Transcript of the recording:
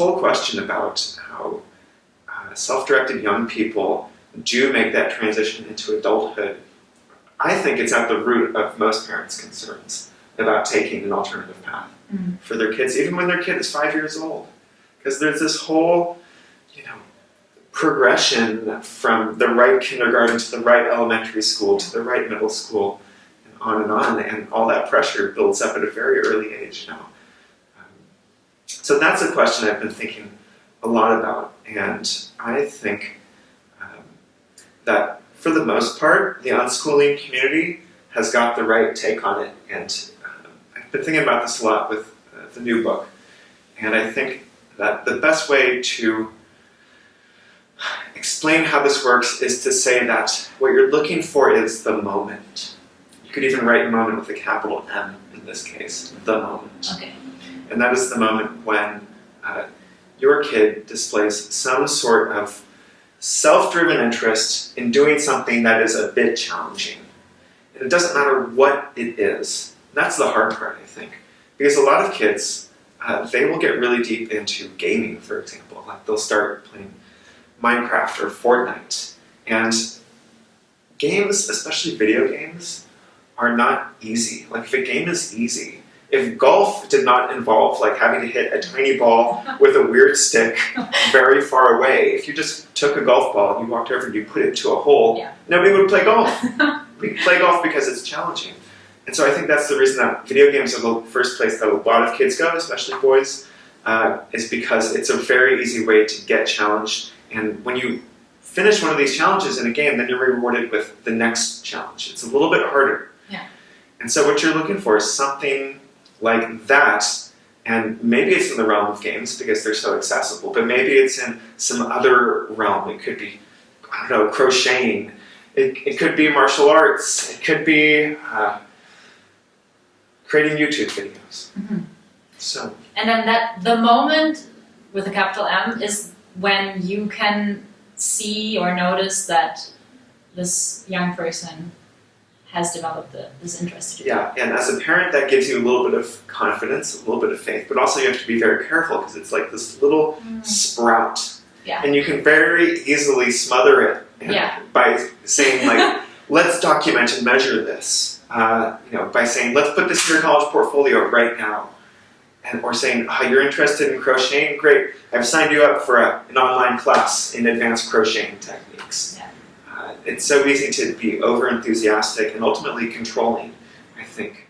whole question about how uh, self-directed young people do make that transition into adulthood, I think it's at the root of most parents' concerns about taking an alternative path Mm. for their kids, even when their kid is five years old. Because there's this whole, you know, progression from the right kindergarten to the right elementary school to the right middle school, and on and on, and all that pressure builds up at a very early age now. So that's a question I've been thinking a lot about, and I think um, that for the most part, the unschooling community has got the right take on it, and um, I've been thinking about this a lot with uh, the new book, and I think that the best way to explain how this works is to say that what you're looking for is the moment. You could even write moment with a capital M in this case, the moment. Okay. And that is the moment when uh, your kid displays some sort of self-driven interest in doing something that is a bit challenging. And it doesn't matter what it is. That's the hard part, I think. Because a lot of kids, uh, they will get really deep into gaming, for example. Like they'll start playing Minecraft or Fortnite. And games, especially video games, are not easy. Like if a game is easy, if golf did not involve like having to hit a tiny ball with a weird stick very far away, if you just took a golf ball and you walked over and you put it to a hole, Yeah. nobody would play golf. we play golf because it's challenging. And so I think that's the reason that video games are the first place that a lot of kids go, especially boys, uh, is because it's a very easy way to get challenged. And when you finish one of these challenges in a game, then you're rewarded with the next challenge. It's a little bit harder. Yeah. And so what you're looking for is something like that. And maybe it's in the realm of games because they're so accessible, but maybe it's in some other realm. It could be, I don't know, crocheting. It, it could be martial arts. It could be uh, creating YouTube videos. Mhm. So, And then that the moment with a capital M is when you can see or notice that this young person has developed the, this interest. yeah, and as a parent, that gives you a little bit of confidence, a little bit of faith, but also you have to be very careful because it's like this little Mm. sprout. Yeah. And you can very easily smother it Yeah. by saying, like, let's document and measure this. Uh, you know, by saying, let's put this in your college portfolio right now. And, or saying, oh, you're interested in crocheting? Great, I've signed you up for a, an online class in advanced crocheting techniques. Yeah. It's so easy to be over enthusiastic and ultimately controlling, I think.